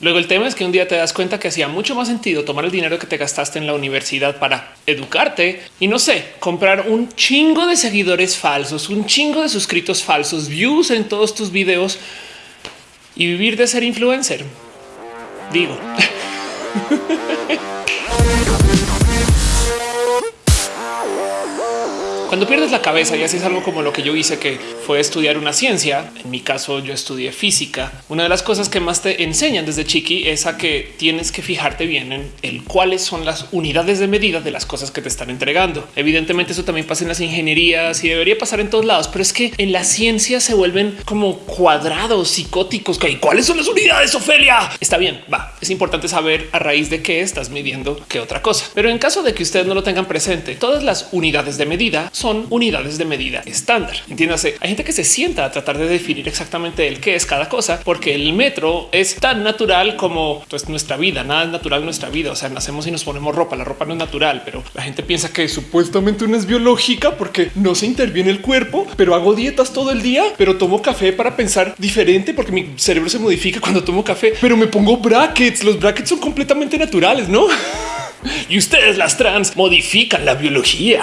Luego el tema es que un día te das cuenta que hacía mucho más sentido tomar el dinero que te gastaste en la universidad para educarte y no sé, comprar un chingo de seguidores falsos, un chingo de suscritos falsos, views en todos tus videos y vivir de ser influencer. Digo. Cuando pierdes la cabeza y haces algo como lo que yo hice, que fue estudiar una ciencia, en mi caso yo estudié física, una de las cosas que más te enseñan desde chiqui es a que tienes que fijarte bien en cuáles son las unidades de medida de las cosas que te están entregando. Evidentemente eso también pasa en las ingenierías y debería pasar en todos lados, pero es que en la ciencia se vuelven como cuadrados psicóticos. ¿Cuáles son las unidades, Ofelia? Está bien, va. Es importante saber a raíz de qué estás midiendo qué otra cosa. Pero en caso de que ustedes no lo tengan presente, todas las unidades de medida son unidades de medida estándar. Entiéndase, hay gente que se sienta a tratar de definir exactamente el qué es cada cosa, porque el metro es tan natural como pues, nuestra vida. Nada es natural en nuestra vida. O sea, nacemos y nos ponemos ropa. La ropa no es natural, pero la gente piensa que supuestamente una es biológica porque no se interviene el cuerpo, pero hago dietas todo el día, pero tomo café para pensar diferente porque mi cerebro se modifica cuando tomo café, pero me pongo brackets. Los brackets son completamente naturales, no? y ustedes las trans modifican la biología.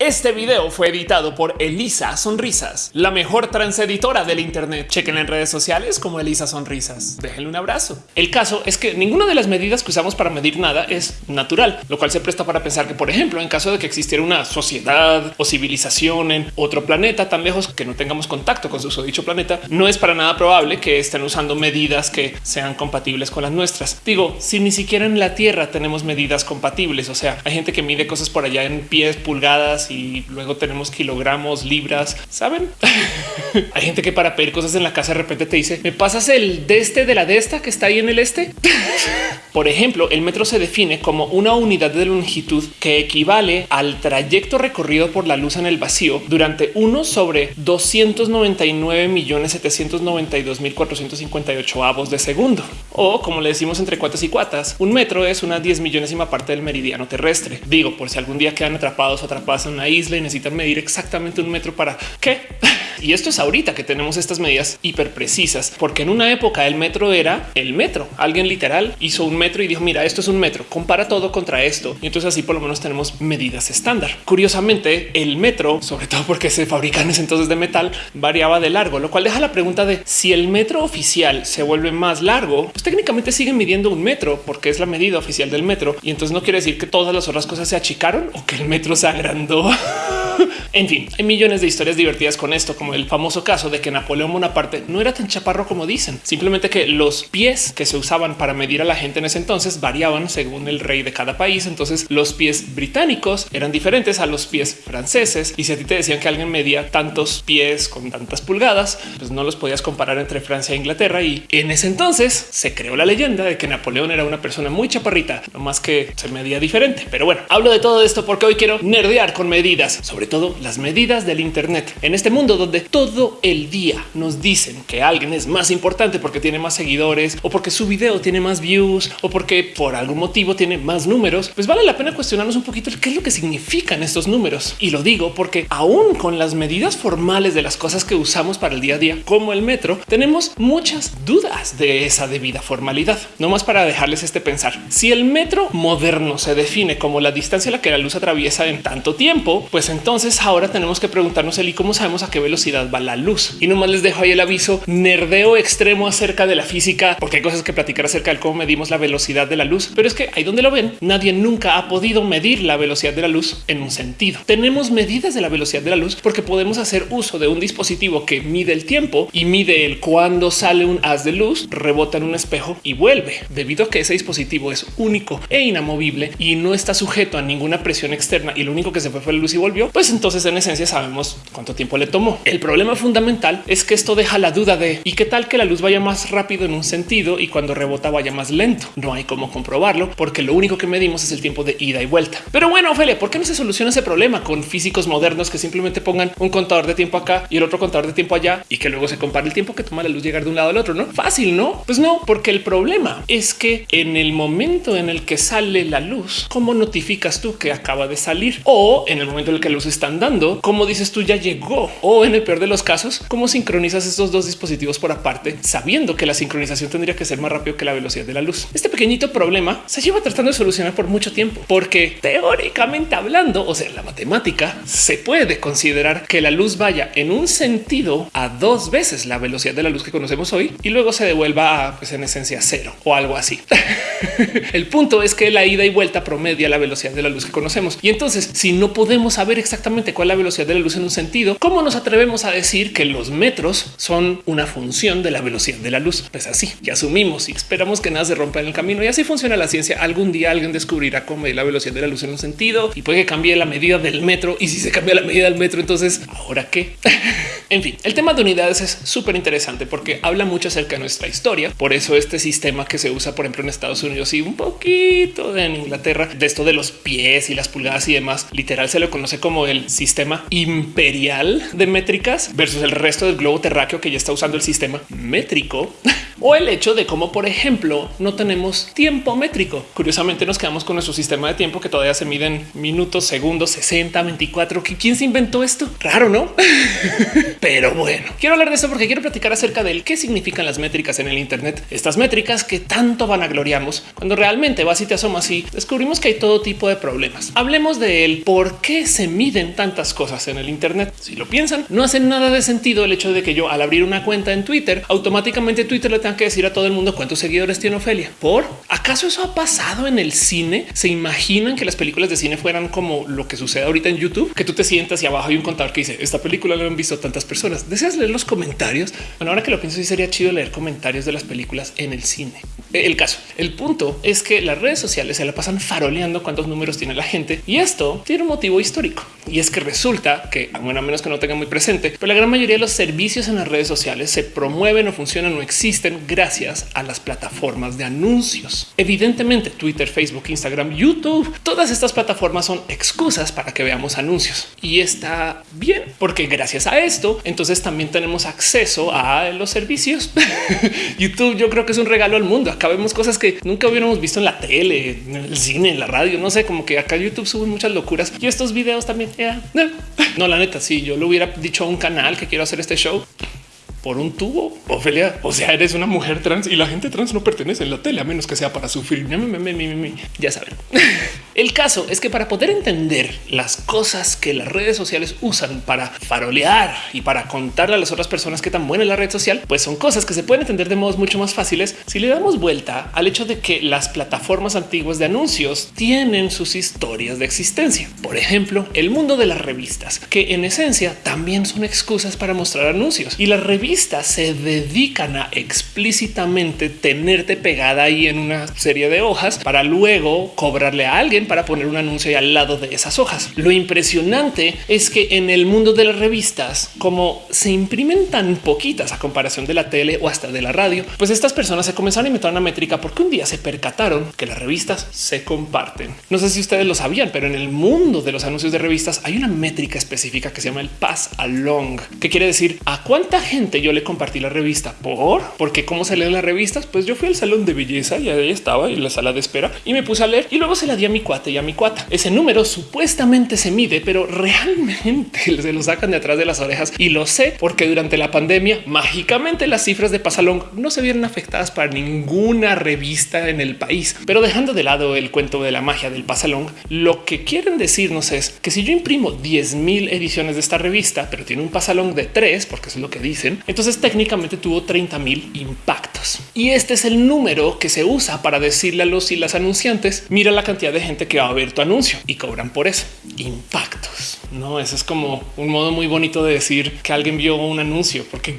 Este video fue editado por Elisa Sonrisas, la mejor trans editora del Internet. Chequen en redes sociales como Elisa Sonrisas. Déjenle un abrazo. El caso es que ninguna de las medidas que usamos para medir nada es natural, lo cual se presta para pensar que, por ejemplo, en caso de que existiera una sociedad o civilización en otro planeta tan lejos que no tengamos contacto con su dicho planeta, no es para nada probable que estén usando medidas que sean compatibles con las nuestras. Digo, si ni siquiera en la Tierra tenemos medidas compatibles, o sea, hay gente que mide cosas por allá en pies, pulgadas y luego tenemos kilogramos, libras. Saben, hay gente que para pedir cosas en la casa de repente te dice, me pasas el de este de la de esta que está ahí en el este. Por ejemplo, el metro se define como una unidad de longitud que equivale al trayecto recorrido por la luz en el vacío durante uno sobre 299 millones 792 mil 458 avos de segundo. O como le decimos entre cuatas y cuatas, un metro es una 10 millonésima parte del meridiano terrestre. Digo, por si algún día quedan atrapados o atrapadas una isla y necesitan medir exactamente un metro para qué. Y esto es ahorita que tenemos estas medidas hiper precisas, porque en una época el metro era el metro. Alguien literal hizo un metro y dijo, mira, esto es un metro, compara todo contra esto. Y entonces así por lo menos tenemos medidas estándar. Curiosamente, el metro, sobre todo porque se fabrican entonces de metal, variaba de largo, lo cual deja la pregunta de si el metro oficial se vuelve más largo, pues técnicamente siguen midiendo un metro porque es la medida oficial del metro. Y entonces no quiere decir que todas las otras cosas se achicaron o que el metro se agrandó. en fin, hay millones de historias divertidas con esto, como el famoso caso de que Napoleón Bonaparte no era tan chaparro como dicen, simplemente que los pies que se usaban para medir a la gente en ese entonces variaban según el rey de cada país. Entonces los pies británicos eran diferentes a los pies franceses. Y si a ti te decían que alguien medía tantos pies con tantas pulgadas, pues no los podías comparar entre Francia e Inglaterra. Y en ese entonces se creó la leyenda de que Napoleón era una persona muy chaparrita, no más que se medía diferente. Pero bueno, hablo de todo esto porque hoy quiero nerdear con medidas, sobre todo las medidas del Internet en este mundo donde todo el día nos dicen que alguien es más importante porque tiene más seguidores o porque su video tiene más views o porque por algún motivo tiene más números, pues vale la pena cuestionarnos un poquito qué es lo que significan estos números. Y lo digo porque aún con las medidas formales de las cosas que usamos para el día a día, como el metro, tenemos muchas dudas de esa debida formalidad. No más para dejarles este pensar. Si el metro moderno se define como la distancia a la que la luz atraviesa en tanto tiempo, pues entonces ahora tenemos que preguntarnos el y cómo sabemos a qué velocidad va la luz. Y nomás les dejo ahí el aviso nerdeo extremo acerca de la física, porque hay cosas que platicar acerca de cómo medimos la velocidad de la luz. Pero es que ahí donde lo ven, nadie nunca ha podido medir la velocidad de la luz en un sentido. Tenemos medidas de la velocidad de la luz porque podemos hacer uso de un dispositivo que mide el tiempo y mide el cuando sale un haz de luz, rebota en un espejo y vuelve. Debido a que ese dispositivo es único e inamovible y no está sujeto a ninguna presión externa y lo único que se fue fue la luz y volvió, pues entonces en esencia sabemos cuánto tiempo le tomó. El problema fundamental es que esto deja la duda de y qué tal que la luz vaya más rápido en un sentido y cuando rebota vaya más lento. No hay cómo comprobarlo porque lo único que medimos es el tiempo de ida y vuelta. Pero bueno, Ophelia, ¿por qué no se soluciona ese problema con físicos modernos que simplemente pongan un contador de tiempo acá y el otro contador de tiempo allá y que luego se compare el tiempo que toma la luz llegar de un lado al otro? No fácil, no? Pues no, porque el problema es que en el momento en el que sale la luz, ¿cómo notificas tú que acaba de salir? O en el momento en el que la luz está andando cuando, como dices tú, ya llegó o en el peor de los casos, cómo sincronizas estos dos dispositivos por aparte, sabiendo que la sincronización tendría que ser más rápido que la velocidad de la luz. Este pequeñito problema se lleva tratando de solucionar por mucho tiempo, porque teóricamente hablando, o sea, la matemática se puede considerar que la luz vaya en un sentido a dos veces la velocidad de la luz que conocemos hoy y luego se devuelva a, pues en esencia cero o algo así. el punto es que la ida y vuelta promedia la velocidad de la luz que conocemos. Y entonces, si no podemos saber exactamente cuál es la velocidad de la luz en un sentido, ¿cómo nos atrevemos a decir que los metros son una función de la velocidad de la luz? Pues así, ya asumimos y esperamos que nada se rompa en el camino. Y así funciona la ciencia. Algún día alguien descubrirá cómo medir la velocidad de la luz en un sentido y puede que cambie la medida del metro. Y si se cambia la medida del metro, entonces, ¿ahora qué? en fin, el tema de unidades es súper interesante porque habla mucho acerca de nuestra historia. Por eso este sistema que se usa, por ejemplo, en Estados Unidos y un poquito en Inglaterra, de esto de los pies y las pulgadas y demás, literal se lo conoce como el sistema imperial de métricas versus el resto del globo terráqueo que ya está usando el sistema métrico o el hecho de cómo, por ejemplo, no tenemos tiempo métrico. Curiosamente nos quedamos con nuestro sistema de tiempo que todavía se miden minutos, segundos, 60, 24. ¿Quién se inventó esto? Raro, ¿no? Pero bueno, quiero hablar de eso porque quiero platicar acerca de qué significan las métricas en el Internet. Estas métricas que tanto van a gloriamos cuando realmente vas y te asomas y descubrimos que hay todo tipo de problemas. Hablemos de él, por qué se miden tantas cosas en el Internet. Si lo piensan, no hace nada de sentido el hecho de que yo al abrir una cuenta en Twitter, automáticamente Twitter le tenga que decir a todo el mundo cuántos seguidores tiene Ofelia. ¿Por? ¿Acaso eso ha pasado en el cine? ¿Se imaginan que las películas de cine fueran como lo que sucede ahorita en YouTube? Que tú te sientas y abajo hay un contador que dice esta película lo han visto tantas personas. ¿Deseas leer los comentarios? Bueno, ahora que lo pienso, sí sería chido leer comentarios de las películas en el cine. El caso, el punto es que las redes sociales se la pasan faroleando cuántos números tiene la gente y esto tiene un motivo histórico. Y es que resulta que, bueno, a menos que no tenga muy presente, pero la gran mayoría de los servicios en las redes sociales se promueven o funcionan o existen gracias a las plataformas de anuncios. Evidentemente, Twitter, Facebook, Instagram, YouTube, todas estas plataformas son excusas para que veamos anuncios y está bien porque gracias a esto, entonces también tenemos acceso a los servicios. YouTube, yo creo que es un regalo al mundo. Acá vemos cosas que nunca hubiéramos visto en la tele, en el cine, en la radio. No sé, como que acá YouTube sube muchas locuras y estos videos también. No, la neta, si yo le hubiera dicho a un canal que quiero hacer este show, por un tubo. Ofelia, o sea, eres una mujer trans y la gente trans no pertenece en la tele a menos que sea para sufrir. Ya saben. El caso es que para poder entender las cosas que las redes sociales usan para farolear y para contarle a las otras personas que tan buena es la red social, pues son cosas que se pueden entender de modos mucho más fáciles si le damos vuelta al hecho de que las plataformas antiguas de anuncios tienen sus historias de existencia. Por ejemplo, el mundo de las revistas, que en esencia también son excusas para mostrar anuncios y las revistas se dedican a explícitamente tenerte pegada ahí en una serie de hojas para luego cobrarle a alguien para poner un anuncio ahí al lado de esas hojas. Lo impresionante es que en el mundo de las revistas, como se imprimen tan poquitas a comparación de la tele o hasta de la radio, pues estas personas se comenzaron a inventar una métrica porque un día se percataron que las revistas se comparten. No sé si ustedes lo sabían, pero en el mundo de los anuncios de revistas hay una métrica específica que se llama el pass along, que quiere decir a cuánta gente yo le compartí la revista por porque cómo se leen las revistas. Pues yo fui al salón de belleza y ahí estaba en la sala de espera y me puse a leer y luego se la di a mi cuate y a mi cuata. Ese número supuestamente se mide, pero realmente se lo sacan de atrás de las orejas y lo sé porque durante la pandemia mágicamente las cifras de Pasalón no se vieron afectadas para ninguna revista en el país. Pero dejando de lado el cuento de la magia del Pasalón, lo que quieren decirnos es que si yo imprimo 10 mil ediciones de esta revista, pero tiene un Pasalón de tres, porque es lo que dicen, entonces técnicamente tuvo 30 mil impactos. Y este es el número que se usa para decirle a los y las anunciantes, mira la cantidad de gente que va a ver tu anuncio y cobran por eso. Impactos. No, eso es como un modo muy bonito de decir que alguien vio un anuncio, porque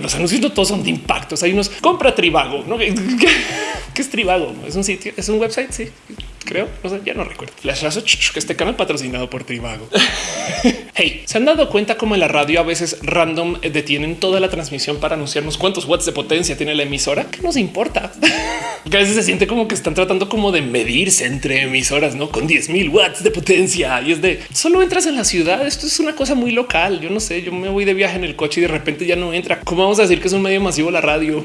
los anuncios no todos son de impactos. Hay unos compra Tribago, ¿no? ¿Qué es Tribago? Es un sitio, es un website. Sí, creo. No ya no recuerdo. que este canal patrocinado por Tribago. hey, se han dado cuenta como en la radio a veces random detienen toda la transmisión para anunciarnos cuántos watts de potencia tiene la emisora. ¿Qué nos importa? que a veces se siente como que están tratando como de medirse entre emisoras, no con 10 mil watts de potencia. Y es de solo entras en la ciudad. Esto es una cosa muy local. Yo no sé, yo me voy de viaje en el coche y de repente ya no entra. ¿Cómo vamos a decir que es un medio masivo la radio?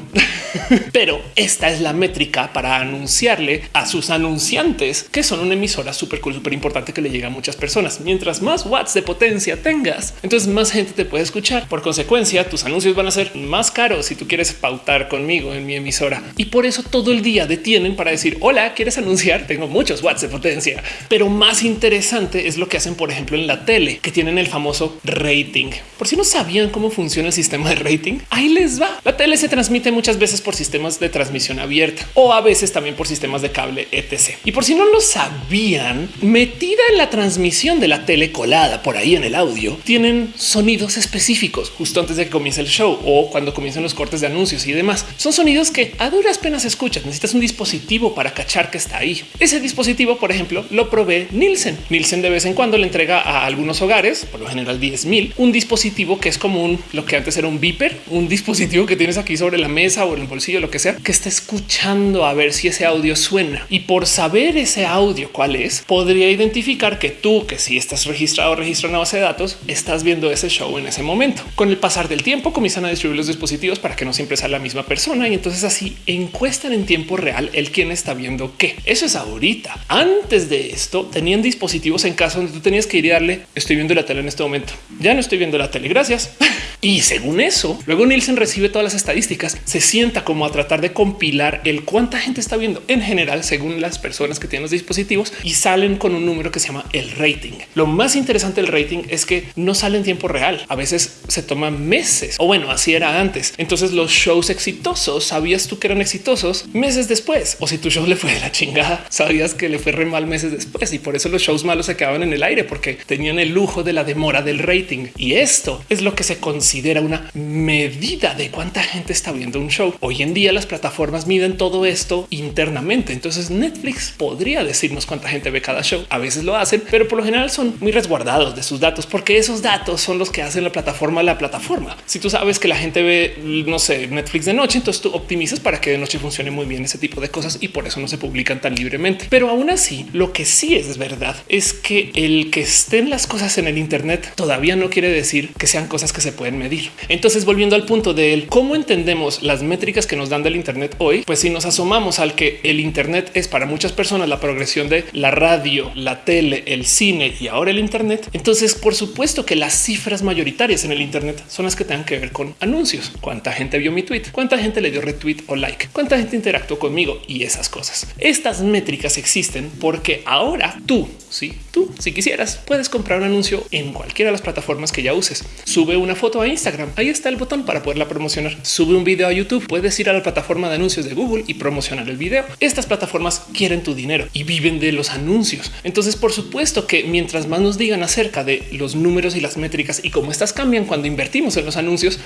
Pero esta es la métrica para anunciarle a sus anunciantes que son una emisora súper cool, súper importante que le llega a muchas personas. Mientras más watts de potencia tengas, entonces más gente te puede escuchar. Por consecuencia, tus anuncios van a ser más caros si tú quieres pautar conmigo en mi emisora. Y por eso todo el día detienen para decir hola, quieres anunciar? Tengo muchos watts de potencia, pero más interesante es lo que hacen, por ejemplo, en la tele, que tienen el famoso rating. Por si no sabían cómo funciona el sistema de rating, ahí les va. La tele se transmite muchas veces por sistemas de transmisión abierta o a veces también por sistemas de cable etc. Y por si no lo sabían, metida en la transmisión de la tele colada por ahí en el audio, tienen sonidos específicos justo antes de que comience el show o cuando comiencen los cortes de anuncios y demás. Son sonidos que a duras penas escuchas. Necesitas un dispositivo para cachar que está ahí. Ese dispositivo, por ejemplo, lo provee Nielsen. Nielsen de vez en cuando le entrega a algunos hogares, por lo general 10 mil, un dispositivo que es como un, lo que antes era un beeper, un dispositivo que tienes aquí sobre la mesa o en el bolsillo, lo que sea, que está escuchando a ver si ese audio suena. Y por saber ese audio cuál es, podría identificar que tú, que si estás registrado o registrado en una base de datos, estás viendo ese show en ese momento. Con el pasar del tiempo comienzan a distribuir los dispositivos para que no siempre sea la misma persona y entonces así encuestan en tiempo real el quién está viendo qué. Eso es ahorita. Antes de esto tenían dispositivos en casa donde tú tenías que ir y darle estoy viendo la tele en este momento. Ya no estoy viendo la tele. Gracias. Y según eso, luego Nielsen recibe todas las estadísticas, se sienta como a tratar de compilar el cuánta gente está viendo en general según las personas que tienen los dispositivos y salen con un número que se llama el rating. Lo más interesante del rating es que no sale en tiempo real. A veces se toman meses o bueno, así era antes. Entonces los shows exitosos sabías tú que eran exitosos meses después o si tu show le fue de la chingada, sabías que le fue re mal meses después y por eso los shows malos se quedaban en el aire porque tenían el lujo de la demora del rating. Y esto es lo que se considera una medida de cuánta gente está viendo un show. Hoy en día las plataformas miden todo esto internamente. Entonces Netflix podría decirnos cuánta gente ve cada show. A veces lo hacen, pero por lo general son muy resguardados de sus datos porque esos datos son los que hacen la plataforma la plataforma. Si tú sabes que la gente ve, no sé, Netflix de noche, entonces tú optimizas para que de noche funcione muy bien ese tipo de cosas y por eso no se publican tan libremente. Pero aún así, lo que sí es verdad es que el que estén las cosas en el Internet todavía no quiere decir que sean cosas que se pueden medir. Entonces, volviendo al punto de cómo entendemos las métricas que nos dan del Internet hoy, pues si nos asomamos al que el Internet es para muchas personas la progresión de la radio, la tele, el cine y ahora el Internet, entonces por supuesto que las cifras mayoritarias en el Internet son las que tengan que ver con anuncios. Cuánta gente vio mi tweet, cuánta gente le dio retweet o like, cuánta gente interactuó conmigo y esas cosas. Estas métricas existen porque ahora tú, si sí, tú, si quisieras, puedes comprar un anuncio en cualquiera de las plataformas que ya uses. Sube una foto a Instagram. Ahí está el botón para poderla promocionar. Sube un video a YouTube. Puedes ir a la plataforma de anuncios de Google y promocionar el video. Estas plataformas quieren tu dinero y viven de los anuncios. Entonces, por supuesto que mientras más nos digan acerca de los números y las métricas y cómo estas cambian cuando invertimos en los anuncios,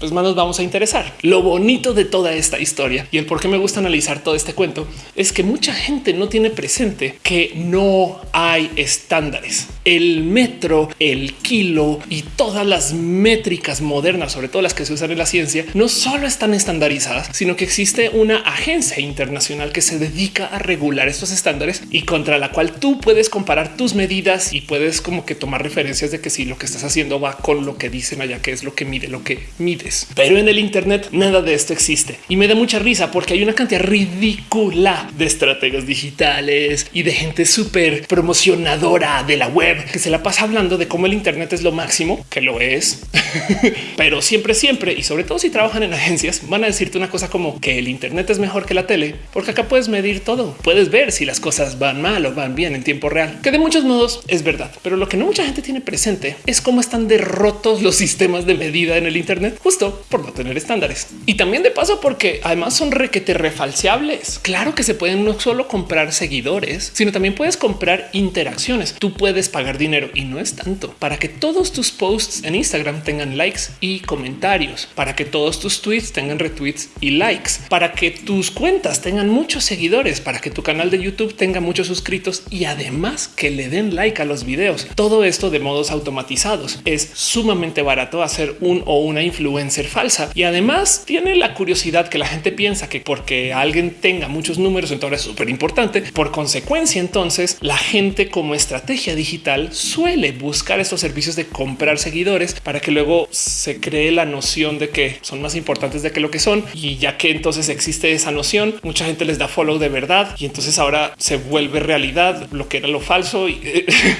pues más nos vamos a interesar. Lo bonito de toda esta historia y el por qué me gusta analizar todo este cuento es que mucha gente no tiene presente que no hay estándares. El metro, el kilo y todas las métricas modernas, sobre todo las que se usan en la ciencia, no solo están estandarizadas, sino que existe una agencia internacional que se dedica a regular estos estándares y contra la cual tú puedes comparar tus medidas y puedes como que tomar referencias de que si lo que estás haciendo va con lo que dicen allá, que es lo que mide, lo que mide pero en el Internet nada de esto existe. Y me da mucha risa porque hay una cantidad ridícula de estrategias digitales y de gente súper promocionadora de la web que se la pasa hablando de cómo el Internet es lo máximo, que lo es, pero siempre, siempre y sobre todo si trabajan en agencias, van a decirte una cosa como que el Internet es mejor que la tele, porque acá puedes medir todo, puedes ver si las cosas van mal o van bien en tiempo real, que de muchos modos es verdad, pero lo que no mucha gente tiene presente es cómo están derrotos los sistemas de medida en el Internet. Justo por no tener estándares. Y también de paso porque además son requete refalciables. Claro que se pueden no solo comprar seguidores, sino también puedes comprar interacciones. Tú puedes pagar dinero y no es tanto para que todos tus posts en Instagram tengan likes y comentarios, para que todos tus tweets tengan retweets y likes, para que tus cuentas tengan muchos seguidores, para que tu canal de YouTube tenga muchos suscritos y además que le den like a los videos. Todo esto de modos automatizados es sumamente barato hacer un o una influencia ser falsa y además tiene la curiosidad que la gente piensa que porque alguien tenga muchos números, entonces es súper importante. Por consecuencia, entonces la gente como estrategia digital suele buscar estos servicios de comprar seguidores para que luego se cree la noción de que son más importantes de que lo que son. Y ya que entonces existe esa noción, mucha gente les da follow de verdad y entonces ahora se vuelve realidad lo que era lo falso.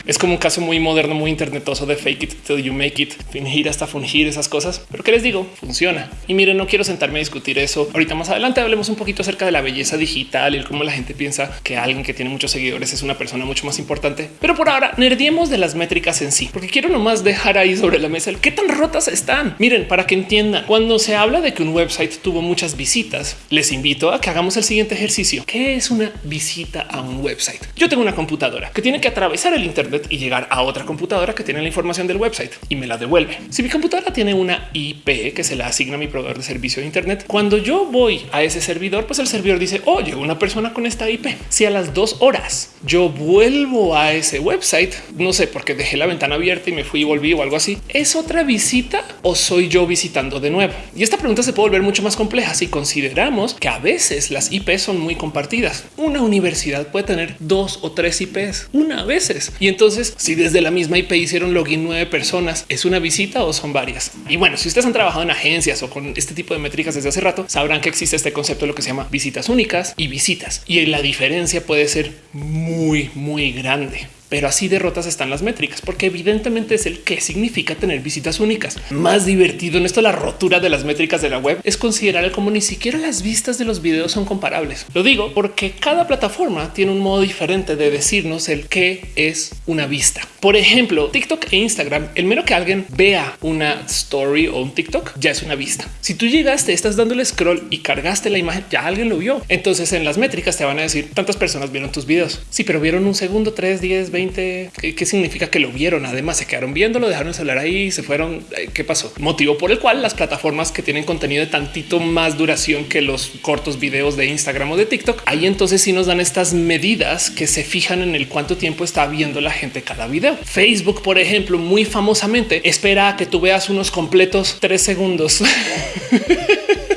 Es como un caso muy moderno, muy internetoso de fake it till you make it, fingir hasta fungir esas cosas. Pero que les digo, funciona. Y miren, no quiero sentarme a discutir eso. Ahorita más adelante hablemos un poquito acerca de la belleza digital y cómo la gente piensa que alguien que tiene muchos seguidores es una persona mucho más importante. Pero por ahora, nerdiemos de las métricas en sí, porque quiero nomás dejar ahí sobre la mesa el qué tan rotas están. Miren, para que entiendan, cuando se habla de que un website tuvo muchas visitas, les invito a que hagamos el siguiente ejercicio. ¿Qué es una visita a un website? Yo tengo una computadora que tiene que atravesar el Internet y llegar a otra computadora que tiene la información del website y me la devuelve. Si mi computadora tiene una IP que se la asigna mi proveedor de servicio de Internet, cuando yo voy a ese servidor, pues el servidor dice, oye, una persona con esta IP. Si a las dos horas yo vuelvo a ese website, no sé, porque dejé la ventana abierta y me fui y volví o algo así, ¿es otra visita o soy yo visitando de nuevo? Y esta pregunta se puede volver mucho más compleja si consideramos que a veces las IP son muy compartidas. Una universidad puede tener dos o tres IPs, una a veces. Y entonces, si desde la misma IP hicieron login nueve personas, ¿es una visita o son varias? Y bueno, si ustedes han trabajado en agencias o con este tipo de métricas desde hace rato, sabrán que existe este concepto de lo que se llama visitas únicas y visitas. Y la diferencia puede ser muy, muy grande pero así derrotas están las métricas, porque evidentemente es el que significa tener visitas únicas. Más divertido en esto, la rotura de las métricas de la web es considerar como ni siquiera las vistas de los videos son comparables. Lo digo porque cada plataforma tiene un modo diferente de decirnos el qué es una vista. Por ejemplo, TikTok e Instagram, el mero que alguien vea una story o un TikTok ya es una vista. Si tú llegaste, estás dándole scroll y cargaste la imagen, ya alguien lo vio. Entonces en las métricas te van a decir tantas personas vieron tus videos. Sí, pero vieron un segundo, tres, diez, 20 ¿Qué, significa que lo vieron? Además, se quedaron viéndolo, dejaron el ahí, se fueron. Eh, ¿Qué pasó? Motivo por el cual las plataformas que tienen contenido de tantito más duración que los cortos videos de Instagram o de TikTok, ahí entonces sí nos dan estas medidas que se fijan en el cuánto tiempo está viendo la gente cada video. Facebook, por ejemplo, muy famosamente espera a que tú veas unos completos tres segundos.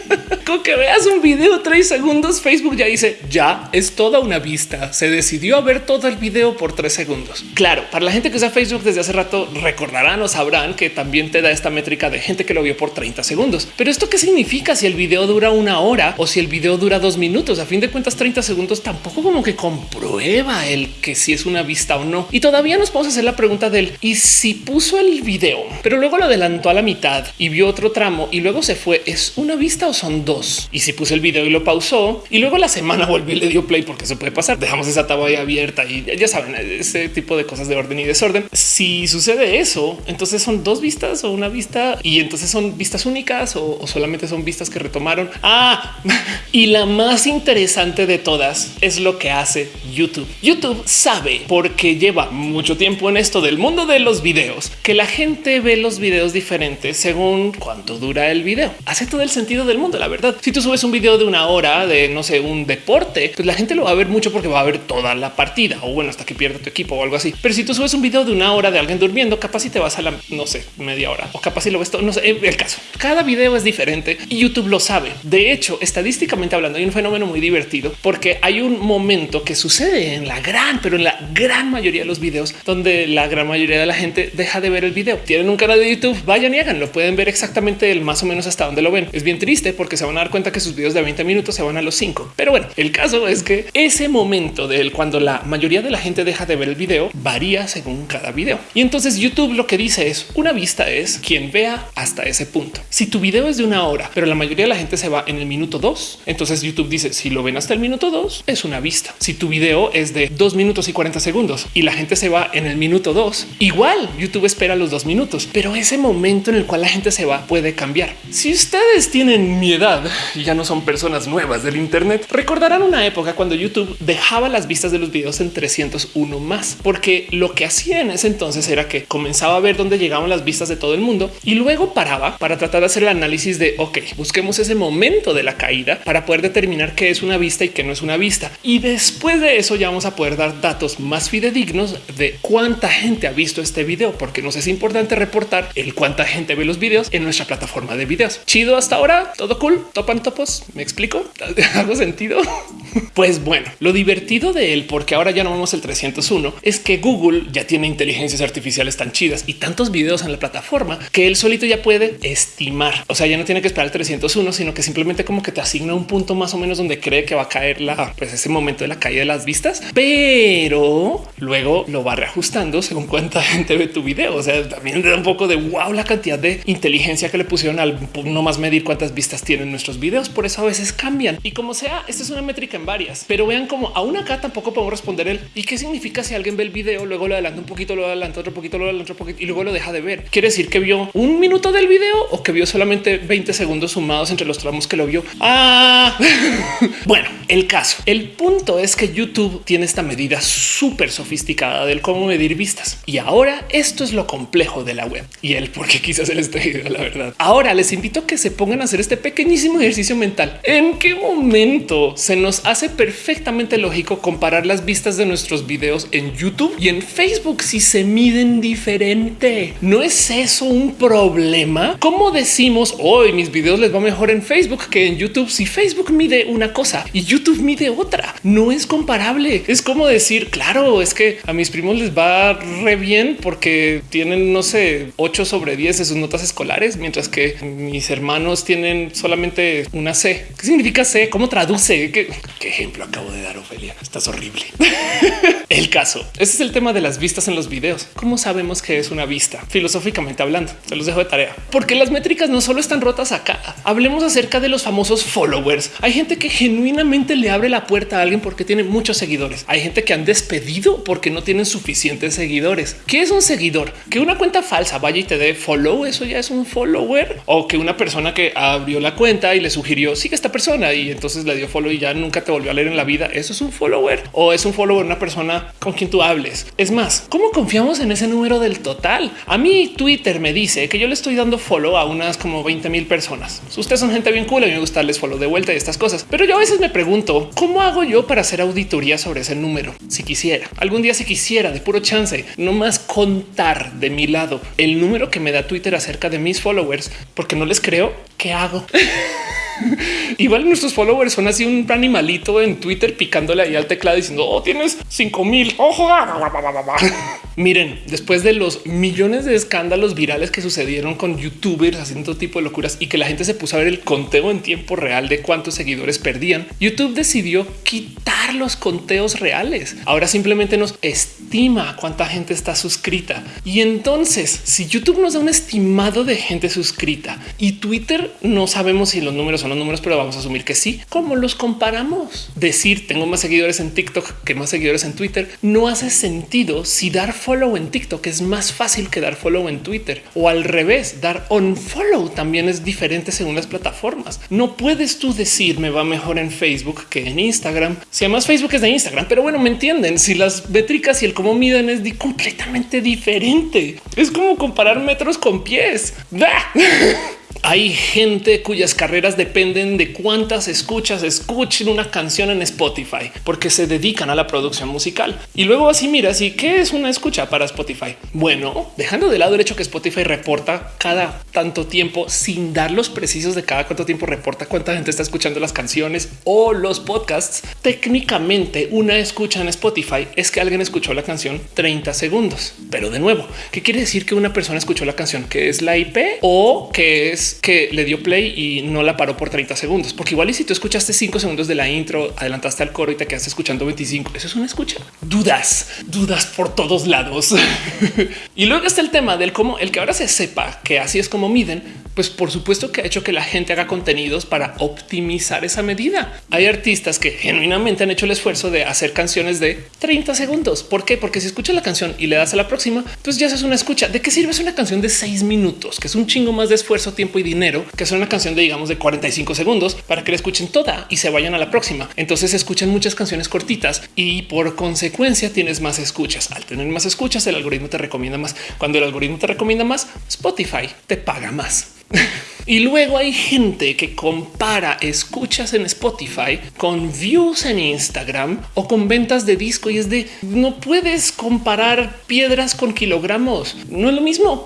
que veas un video tres segundos, Facebook ya dice ya es toda una vista. Se decidió a ver todo el video por tres segundos. Claro, para la gente que usa Facebook desde hace rato recordarán o sabrán que también te da esta métrica de gente que lo vio por 30 segundos. Pero esto qué significa si el video dura una hora o si el video dura dos minutos? A fin de cuentas, 30 segundos tampoco como que comprueba el que si es una vista o no. Y todavía nos podemos hacer la pregunta del y si puso el video, pero luego lo adelantó a la mitad y vio otro tramo y luego se fue. ¿Es una vista o son dos? Y si puse el video y lo pausó y luego la semana volvió y le dio play porque eso puede pasar. Dejamos esa tabla abierta y ya saben ese tipo de cosas de orden y desorden. Si sucede eso, entonces son dos vistas o una vista y entonces son vistas únicas o, o solamente son vistas que retomaron. Ah, y la más interesante de todas es lo que hace YouTube. YouTube sabe porque lleva mucho tiempo en esto del mundo de los videos que la gente ve los videos diferentes según cuánto dura el video. Hace todo el sentido del mundo, la verdad. Si tú subes un video de una hora de no sé, un deporte, pues la gente lo va a ver mucho porque va a ver toda la partida o bueno, hasta que pierda tu equipo o algo así. Pero si tú subes un video de una hora de alguien durmiendo, capaz si te vas a la no sé, media hora o capaz si lo ves todo. No sé el caso. Cada video es diferente y YouTube lo sabe. De hecho, estadísticamente hablando, hay un fenómeno muy divertido porque hay un momento que sucede en la gran, pero en la gran mayoría de los videos donde la gran mayoría de la gente deja de ver el video. Tienen un canal de YouTube, vayan y háganlo. Pueden ver exactamente el más o menos hasta donde lo ven. Es bien triste porque se van dar cuenta que sus videos de 20 minutos se van a los 5. Pero bueno, el caso es que ese momento del cuando la mayoría de la gente deja de ver el video varía según cada video. Y entonces YouTube lo que dice es una vista es quien vea hasta ese punto. Si tu video es de una hora, pero la mayoría de la gente se va en el minuto dos, entonces YouTube dice si lo ven hasta el minuto dos es una vista. Si tu video es de dos minutos y 40 segundos y la gente se va en el minuto dos, igual YouTube espera los dos minutos, pero ese momento en el cual la gente se va puede cambiar. Si ustedes tienen mi edad, y ya no son personas nuevas del Internet, recordarán una época cuando YouTube dejaba las vistas de los videos en 301 más, porque lo que hacía en ese entonces era que comenzaba a ver dónde llegaban las vistas de todo el mundo y luego paraba para tratar de hacer el análisis de ok, busquemos ese momento de la caída para poder determinar qué es una vista y qué no es una vista. Y después de eso ya vamos a poder dar datos más fidedignos de cuánta gente ha visto este video, porque nos es importante reportar el cuánta gente ve los videos en nuestra plataforma de videos. Chido hasta ahora, todo cool, topan topos. ¿Me explico? ¿Hago sentido? pues bueno, lo divertido de él, porque ahora ya no vemos el 301, es que Google ya tiene inteligencias artificiales tan chidas y tantos videos en la plataforma que él solito ya puede estimar. O sea, ya no tiene que esperar el 301, sino que simplemente como que te asigna un punto más o menos donde cree que va a caer la, pues ese momento de la caída de las vistas, pero luego lo va reajustando según cuánta gente ve tu video. O sea, también da un poco de wow la cantidad de inteligencia que le pusieron al no más medir cuántas vistas tienen nuestros videos. Por eso a veces cambian y como sea, esta es una métrica en varias, pero vean como aún acá tampoco podemos responder el y qué significa si alguien ve el video, luego lo adelanta un poquito, lo adelanta otro poquito, lo adelanta otro poquito y luego lo deja de ver. Quiere decir que vio un minuto del video o que vio solamente 20 segundos sumados entre los tramos que lo vio. Ah, bueno, el caso, el punto es que YouTube tiene esta medida súper sofisticada del cómo medir vistas. Y ahora esto es lo complejo de la web y el por qué quizás el estoy la verdad. Ahora les invito a que se pongan a hacer este pequeñísimo ejercicio mental. ¿En qué momento se nos hace perfectamente lógico comparar las vistas de nuestros videos en YouTube y en Facebook si se miden diferente? ¿No es eso un problema? ¿Cómo decimos hoy mis videos les va mejor en Facebook que en YouTube? Si Facebook mide una cosa y YouTube mide otra, no es comparable. Es como decir, claro, es que a mis primos les va re bien porque tienen, no sé, 8 sobre 10 de sus notas escolares, mientras que mis hermanos tienen solamente una C. ¿Qué significa C? ¿Cómo traduce? ¿Qué, ejemplo acabo de dar, Ofelia? Estás horrible. el caso. Ese es el tema de las vistas en los videos. ¿Cómo sabemos que es una vista? Filosóficamente hablando, se los dejo de tarea. Porque las métricas no solo están rotas acá. Hablemos acerca de los famosos followers. Hay gente que genuinamente le abre la puerta a alguien porque tiene muchos seguidores. Hay gente que han despedido porque no tienen suficientes seguidores. ¿Qué es un seguidor? Que una cuenta falsa vaya y te dé follow. Eso ya es un follower o que una persona que abrió la cuenta y le sugirió sigue esta persona y entonces le dio follow y ya nunca te volvió a leer en la vida. Eso es un follower o es un follower, una persona con quien tú hables. Es más, ¿cómo confiamos en ese número del total? A mí Twitter me dice que yo le estoy dando follow a unas como 20 mil personas. Ustedes son gente bien cool. A mí me gusta darles follow de vuelta y estas cosas, pero yo a veces me pregunto cómo hago yo para hacer auditoría sobre ese número. Si quisiera algún día, si quisiera de puro chance, no más contar de mi lado el número que me da Twitter acerca de mis followers, porque no les creo. ¿Qué hago? Igual nuestros followers son así un animalito en Twitter picándole ahí al teclado diciendo oh, tienes 5 mil. Ojo. Miren, después de los millones de escándalos virales que sucedieron con youtubers haciendo todo tipo de locuras y que la gente se puso a ver el conteo en tiempo real de cuántos seguidores perdían, YouTube decidió quitar los conteos reales. Ahora simplemente nos estima cuánta gente está suscrita. Y entonces, si YouTube nos da un estimado de gente suscrita y Twitter no sabemos si los números son los números, pero vamos a asumir que sí. ¿Cómo los comparamos? Decir tengo más seguidores en TikTok que más seguidores en Twitter no hace sentido si dar follow en TikTok es más fácil que dar follow en Twitter o al revés, dar on follow también es diferente según las plataformas. No puedes tú decir me va mejor en Facebook que en Instagram. Si además Facebook es de Instagram, pero bueno, me entienden. Si las métricas y el cómo miden es completamente diferente. Es como comparar metros con pies. Hay gente cuyas carreras dependen de cuántas escuchas escuchen una canción en Spotify porque se dedican a la producción musical. Y luego así mira, ¿y qué es una escucha para Spotify? Bueno, dejando de lado el hecho que Spotify reporta cada tanto tiempo sin dar los precisos de cada cuánto tiempo reporta cuánta gente está escuchando las canciones o los podcasts. Técnicamente una escucha en Spotify es que alguien escuchó la canción 30 segundos. Pero de nuevo, ¿qué quiere decir que una persona escuchó la canción? ¿Que es la IP o que es que le dio play y no la paró por 30 segundos, porque igual y si tú escuchaste 5 segundos de la intro, adelantaste al coro y te quedaste escuchando 25, eso es una escucha. Dudas, dudas por todos lados. y luego está el tema del cómo el que ahora se sepa que así es como miden Pues por supuesto que ha hecho que la gente haga contenidos para optimizar esa medida. Hay artistas que genuinamente han hecho el esfuerzo de hacer canciones de 30 segundos. ¿Por qué? Porque si escuchas la canción y le das a la próxima, pues ya es una escucha. ¿De qué sirve una canción de seis minutos? Que es un chingo más de esfuerzo, tiempo y dinero que hacer una canción de digamos de 45 segundos para que la escuchen toda y se vayan a la próxima. Entonces escuchan muchas canciones cortitas y por consecuencia tienes más escuchas. Al tener más escuchas, el algoritmo te recomienda más. Cuando el algoritmo te recomienda más, Spotify te paga más. y luego hay gente que compara escuchas en Spotify con views en Instagram o con ventas de disco y es de no puedes comparar piedras con kilogramos. No es lo mismo.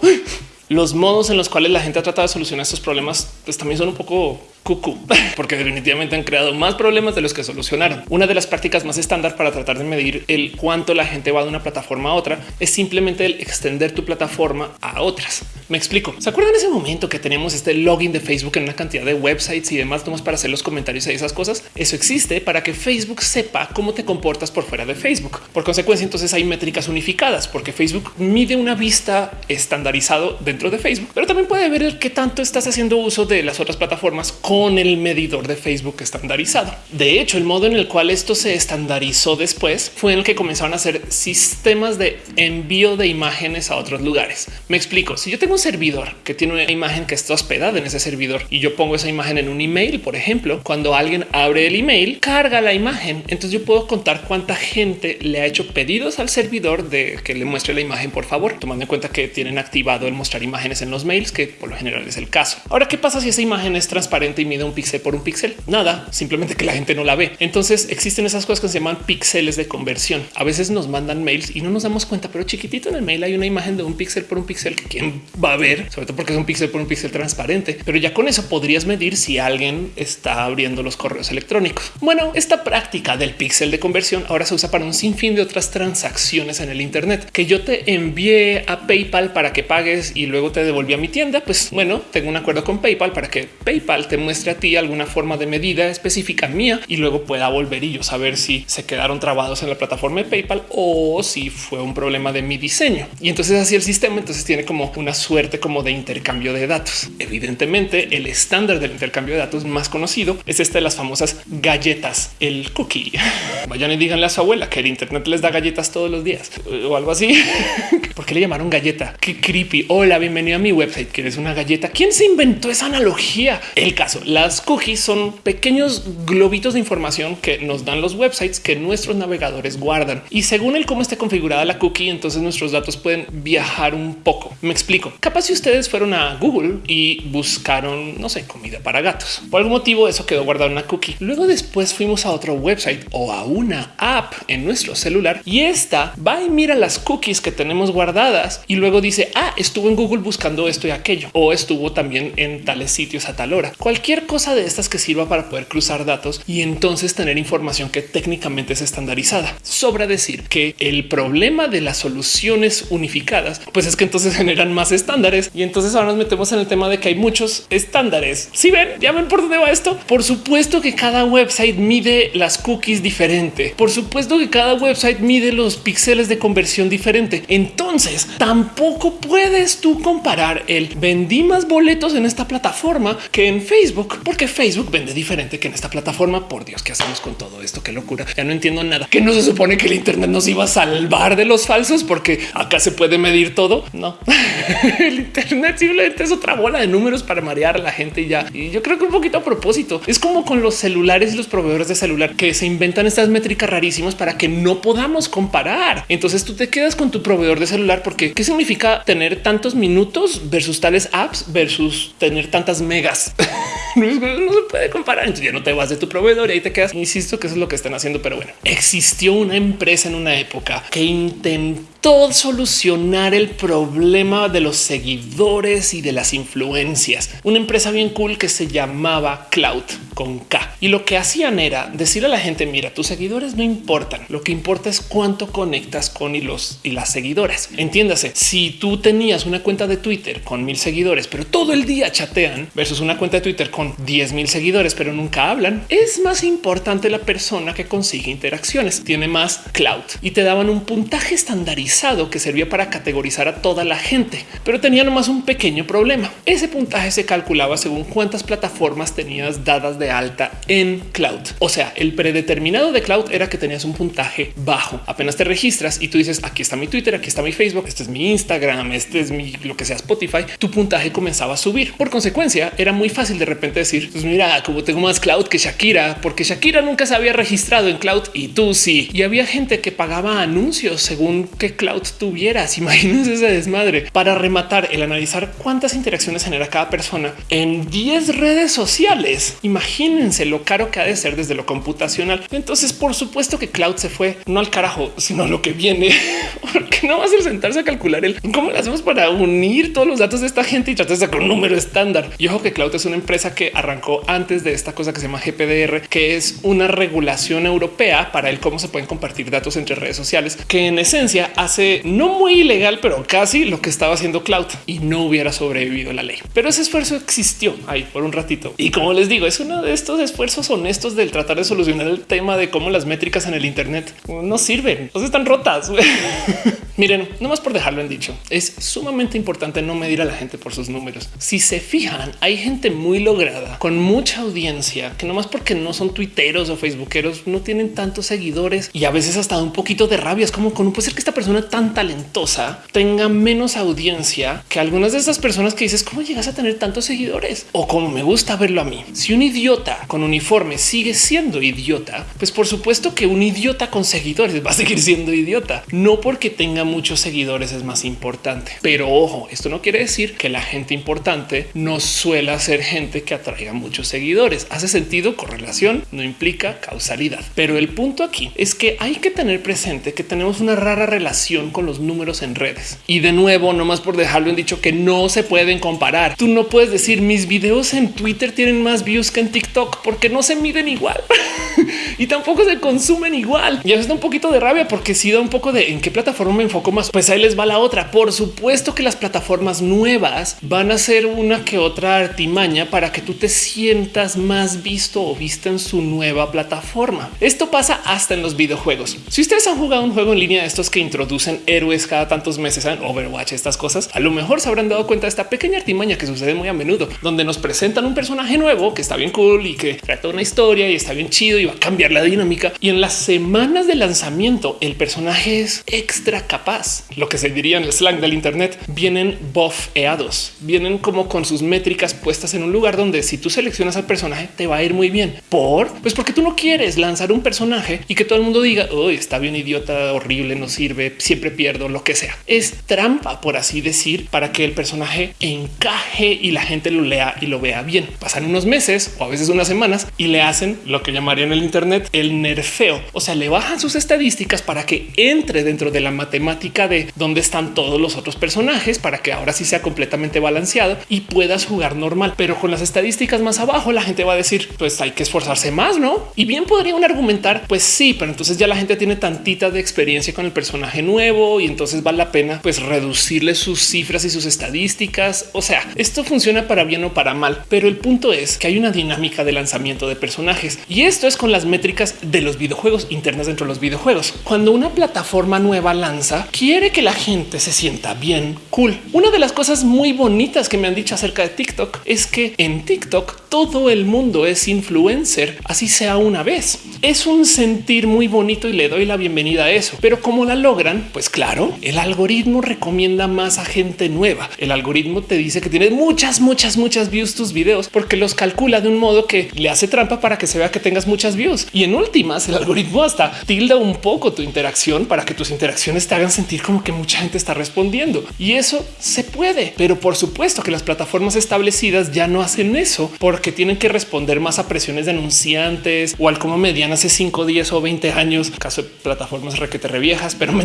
Los modos en los cuales la gente ha tratado de solucionar estos problemas pues también son un poco cucu, porque definitivamente han creado más problemas de los que solucionaron. Una de las prácticas más estándar para tratar de medir el cuánto la gente va de una plataforma a otra es simplemente el extender tu plataforma a otras. Me explico. ¿Se acuerdan ese momento que tenemos este login de Facebook en una cantidad de websites y demás tomos para hacer los comentarios y esas cosas? Eso existe para que Facebook sepa cómo te comportas por fuera de Facebook. Por consecuencia, entonces hay métricas unificadas porque Facebook mide una vista estandarizado dentro de Facebook, pero también puede ver qué tanto estás haciendo uso de las otras plataformas con el medidor de Facebook estandarizado. De hecho, el modo en el cual esto se estandarizó después fue en el que comenzaron a hacer sistemas de envío de imágenes a otros lugares. Me explico. Si yo tengo un servidor que tiene una imagen que está hospedada en ese servidor y yo pongo esa imagen en un email, por ejemplo, cuando alguien abre el email, carga la imagen. Entonces yo puedo contar cuánta gente le ha hecho pedidos al servidor de que le muestre la imagen, por favor, tomando en cuenta que tienen activado el mostrar imágenes en los mails, que por lo general es el caso. Ahora, ¿qué pasa si esa imagen es transparente mide un píxel por un píxel. Nada, simplemente que la gente no la ve. Entonces existen esas cosas que se llaman píxeles de conversión. A veces nos mandan mails y no nos damos cuenta, pero chiquitito en el mail hay una imagen de un píxel por un píxel que quién va a ver, sobre todo porque es un píxel por un píxel transparente. Pero ya con eso podrías medir si alguien está abriendo los correos electrónicos. Bueno, esta práctica del píxel de conversión ahora se usa para un sinfín de otras transacciones en el Internet que yo te envié a PayPal para que pagues y luego te devolví a mi tienda. Pues bueno, tengo un acuerdo con PayPal para que PayPal te muestre a ti alguna forma de medida específica mía y luego pueda volver y yo saber si se quedaron trabados en la plataforma de PayPal o si fue un problema de mi diseño. Y entonces así el sistema entonces tiene como una suerte como de intercambio de datos. Evidentemente el estándar del intercambio de datos más conocido es este de las famosas galletas, el cookie. Vayan y díganle a su abuela que el Internet les da galletas todos los días o algo así. ¿Por qué le llamaron galleta? Qué creepy. Hola, bienvenido a mi website. ¿Quieres una galleta? ¿Quién se inventó esa analogía? El caso, las cookies son pequeños globitos de información que nos dan los websites que nuestros navegadores guardan. Y según el cómo esté configurada la cookie, entonces nuestros datos pueden viajar un poco. Me explico. Capaz si ustedes fueron a Google y buscaron, no sé, comida para gatos. Por algún motivo eso quedó guardado en una cookie. Luego después fuimos a otro website o a una app en nuestro celular y esta va y mira las cookies que tenemos guardadas y luego dice, ah, estuvo en Google buscando esto y aquello o estuvo también en tales sitios a tal hora. Cualquier cosa de estas que sirva para poder cruzar datos y entonces tener información que técnicamente es estandarizada. Sobra decir que el problema de las soluciones unificadas, pues es que entonces generan más estándares y entonces ahora nos metemos en el tema de que hay muchos estándares. Si ven, ya ven por dónde va esto. Por supuesto que cada website mide las cookies diferente. Por supuesto que cada website mide los píxeles de conversión diferente. Entonces tampoco puedes tú comparar el vendí más boletos en esta plataforma que en Facebook, porque Facebook vende diferente que en esta plataforma. Por Dios, ¿qué hacemos con todo esto? Qué locura. Ya no entiendo nada. Que no se supone que el Internet nos iba a salvar de los falsos porque acá se puede medir todo. No, el Internet simplemente es otra bola de números para marear a la gente y ya. Y yo creo que un poquito a propósito es como con los celulares y los proveedores de celular que se inventan estas métricas rarísimas para que no podamos comparar. Entonces tú te quedas con tu proveedor de celular porque qué significa tener tantos minutos versus tales apps versus tener tantas megas. no, se puede comparar. Entonces ya no te vas de tu proveedor y ahí te quedas. Insisto que eso es lo que están haciendo, pero bueno, existió una empresa en una época que intentó solucionar el problema de los seguidores y de las influencias. Una empresa bien cool que se llamaba Cloud con K. Y lo que hacían era decir a la gente, mira, tus seguidores no importan. Lo que importa es cuánto conectas con y los y las seguidoras. Entiéndase, si tú tenías una cuenta de Twitter con mil seguidores, pero todo el día chatean versus una cuenta de Twitter con 10 mil seguidores, pero nunca hablan, es más importante la persona que consigue interacciones, tiene más cloud y te daban un puntaje estandarizado que servía para categorizar a toda la gente, pero tenía nomás un pequeño problema. Ese puntaje se calculaba según cuántas plataformas tenías dadas de alta en cloud. O sea, el predeterminado de cloud era que tenías un puntaje bajo. Apenas te registras y tú dices aquí está mi Twitter, aquí está mi Facebook, este es mi Instagram, este es mi lo que sea Spotify, tu puntaje comenzaba a subir. Por consecuencia, era muy fácil de repente decir, pues mira, como tengo más cloud que Shakira, porque Shakira nunca se había registrado en cloud y tú sí. Y había gente que pagaba anuncios según qué cloud tuvieras. Imagínense ese desmadre para rematar el analizar cuántas interacciones genera cada persona en 10 redes sociales. Imagínense lo caro que ha de ser desde lo computacional. Entonces, por supuesto que cloud se fue no al carajo, sino lo que viene, porque no va a ser sentarse a calcular el cómo lo hacemos para unir todos los datos de esta gente y tratar de sacar un número estándar. Y ojo que cloud es una empresa que arrancó antes de esta cosa que se llama GPDR, que es una regulación europea para el cómo se pueden compartir datos entre redes sociales, que en esencia no muy ilegal, pero casi lo que estaba haciendo cloud y no hubiera sobrevivido la ley. Pero ese esfuerzo existió ahí por un ratito. Y como les digo, es uno de estos esfuerzos honestos del tratar de solucionar el tema de cómo las métricas en el Internet no sirven, o están rotas. Miren, no más por dejarlo en dicho, es sumamente importante no medir a la gente por sus números. Si se fijan, hay gente muy lograda con mucha audiencia que no más porque no son tuiteros o facebookeros, no tienen tantos seguidores y a veces hasta un poquito de rabia. Es como con puede ser que esta persona tan talentosa tenga menos audiencia que algunas de estas personas que dices cómo llegas a tener tantos seguidores o como me gusta verlo a mí. Si un idiota con uniforme sigue siendo idiota, pues por supuesto que un idiota con seguidores va a seguir siendo idiota, no porque tenga muchos seguidores es más importante. Pero ojo, esto no quiere decir que la gente importante no suele ser gente que atraiga muchos seguidores. Hace sentido, correlación no implica causalidad. Pero el punto aquí es que hay que tener presente que tenemos una rara relación con los números en redes. Y de nuevo, no más por dejarlo en dicho que no se pueden comparar. Tú no puedes decir mis videos en Twitter tienen más views que en TikTok porque no se miden igual y tampoco se consumen igual. Y eso da un poquito de rabia porque si da un poco de en qué plataforma me enfoco más. Pues ahí les va la otra. Por supuesto que las plataformas nuevas van a ser una que otra artimaña para que tú te sientas más visto o vista en su nueva plataforma. Esto pasa hasta en los videojuegos. Si ustedes han jugado un juego en línea de estos que introducen héroes cada tantos meses en Overwatch, estas cosas, a lo mejor se habrán dado cuenta de esta pequeña artimaña que sucede muy a menudo, donde nos presentan un personaje nuevo que está bien cool y que trata una historia y está bien chido y va a cambiar la dinámica. Y en las semanas de lanzamiento, el personaje es extra capaz. Lo que se diría en el slang del Internet vienen buffeados, vienen como con sus métricas puestas en un lugar donde si tú seleccionas al personaje te va a ir muy bien. Por pues porque tú no quieres lanzar un personaje y que todo el mundo diga hoy está bien idiota, horrible, no sirve, siempre pierdo lo que sea. Es trampa, por así decir, para que el personaje encaje y la gente lo lea y lo vea bien. Pasan unos meses o a veces unas semanas y le hacen lo que llamarían en el Internet el nerfeo. O sea, le bajan sus estadísticas para que entre dentro de la matemática de dónde están todos los otros personajes para que ahora sí sea completamente balanceado y puedas jugar normal. Pero con las estadísticas más abajo, la gente va a decir pues hay que esforzarse más, no? Y bien podrían argumentar, pues sí, pero entonces ya la gente tiene tantita de experiencia con el personaje nuevo y entonces vale la pena pues reducirle sus cifras y sus estadísticas. O sea, esto funciona para bien o para mal, pero el punto es que hay una dinámica de lanzamiento de personajes y esto es con las métricas de los videojuegos internas dentro de los videojuegos. Cuando una plataforma nueva lanza, quiere que la gente se sienta bien cool. Una de las cosas muy bonitas que me han dicho acerca de TikTok es que en TikTok todo el mundo es influencer, así sea una vez. Es un sentir muy bonito y le doy la bienvenida a eso. Pero como la logran, pues claro, el algoritmo recomienda más a gente nueva. El algoritmo te dice que tiene muchas, muchas, muchas views tus videos porque los calcula de un modo que le hace trampa para que se vea que tengas muchas views. Y en últimas, el algoritmo hasta tilda un poco tu interacción para que tus interacciones te hagan sentir como que mucha gente está respondiendo. Y eso se puede, pero por supuesto que las plataformas establecidas ya no hacen eso porque tienen que responder más a presiones de anunciantes o al como median hace 5, 10 o 20 años, caso de plataformas requete reviejas, pero me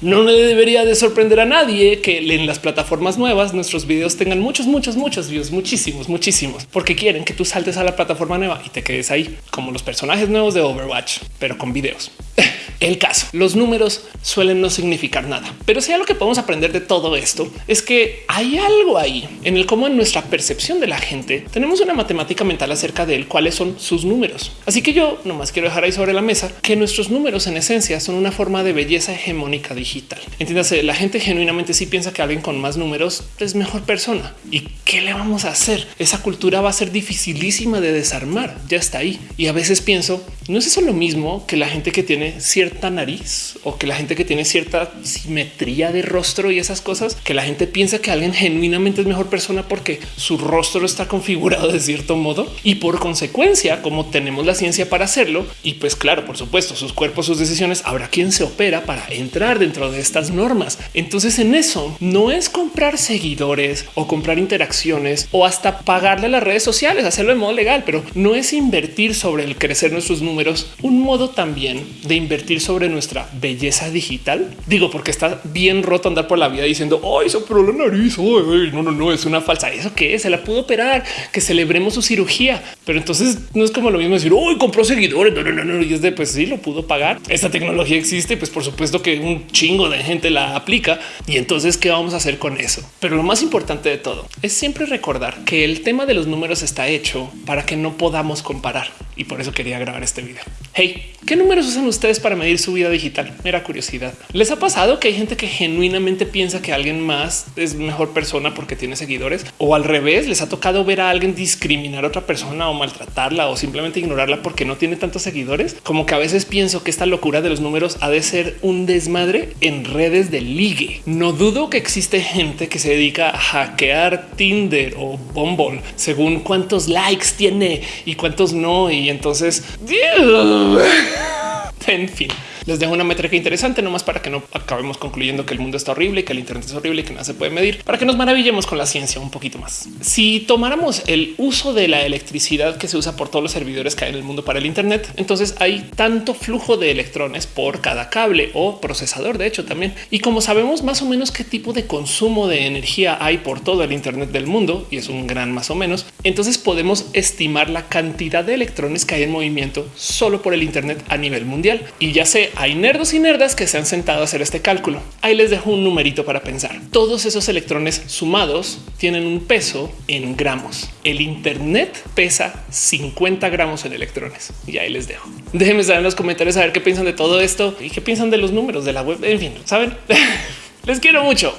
No le debería de sorprender a nadie que en las plataformas nuevas nuestros videos tengan muchos, muchos, muchos views, muchísimos, muchísimos, porque quieren que tú saltes a la plataforma nueva y te quedes ahí como los personajes nuevos de Overwatch, pero con videos. El caso, los números suelen no significar nada, pero si algo que podemos aprender de todo esto es que hay algo ahí en el cómo en nuestra percepción de la gente tenemos una matemática mental acerca de él, cuáles son sus números. Así que yo nomás quiero dejar ahí sobre la mesa que nuestros números en esencia son una forma de belleza hegemónica digital. Entiéndase, la gente genuinamente sí piensa que alguien con más números es mejor persona. ¿Y qué le vamos a hacer? Esa cultura va a ser dificilísima de desarmar. Ya está ahí. Y a veces pienso, no es eso lo mismo que la gente que tiene cierta nariz o que la gente que tiene cierta simetría de rostro y esas cosas, que la gente piensa que alguien genuinamente es mejor persona porque su rostro está configurado de cierto modo y por consecuencia, como tenemos la ciencia para hacerlo, y pues claro, por supuesto, sus cuerpos, sus decisiones, habrá quien se opera para entrar dentro de estas normas. Entonces en eso no es comprar seguidores o comprar interacciones o hasta pagarle a las redes sociales, hacerlo de modo legal, pero no es invertir sobre el crecer nuestros números, un modo también de invertir sobre nuestra belleza digital. Digo, porque está bien roto andar por la vida diciendo, ay, se operó la nariz, no, no, no, es una falsa. ¿Eso que? Se la pudo operar, que celebremos su cirugía. Pero entonces no es como lo mismo decir, hoy compró seguidores, no, no, no, no, y es de, pues sí, lo pudo pagar. Esta tecnología existe, pues por supuesto que un chingo de gente la aplica. Y entonces, ¿qué vamos a hacer con eso? Pero lo más importante de todo es siempre recordar que el tema de los números está hecho para que no podamos comparar. Y por eso quería grabar este video. Hey, ¿qué números usan ustedes para medir su vida digital? Mera curiosidad. ¿Les ha pasado que hay gente que genuinamente piensa que alguien más es mejor persona porque tiene seguidores? O al revés, les ha tocado ver a alguien discriminar a otra persona o maltratarla o simplemente ignorarla porque no tiene tantos seguidores? Como que a veces pienso que esta locura de los números ha de ser un desmadre en redes de ligue. No dudo que existe gente que se dedica a hackear Tinder o Bumble según cuántos likes tiene y cuántos no. Y entonces, en fin. Les dejo una métrica interesante nomás para que no acabemos concluyendo que el mundo está horrible, que el Internet es horrible y que nada se puede medir, para que nos maravillemos con la ciencia un poquito más. Si tomáramos el uso de la electricidad que se usa por todos los servidores que hay en el mundo para el Internet, entonces hay tanto flujo de electrones por cada cable o procesador, de hecho también. Y como sabemos más o menos qué tipo de consumo de energía hay por todo el Internet del mundo, y es un gran más o menos, entonces podemos estimar la cantidad de electrones que hay en movimiento solo por el Internet a nivel mundial. Y ya sé, hay nerdos y nerdas que se han sentado a hacer este cálculo. Ahí les dejo un numerito para pensar. Todos esos electrones sumados tienen un peso en gramos. El Internet pesa 50 gramos en electrones y ahí les dejo. Déjenme saber en los comentarios a ver qué piensan de todo esto y qué piensan de los números de la web. En fin, saben, les quiero mucho.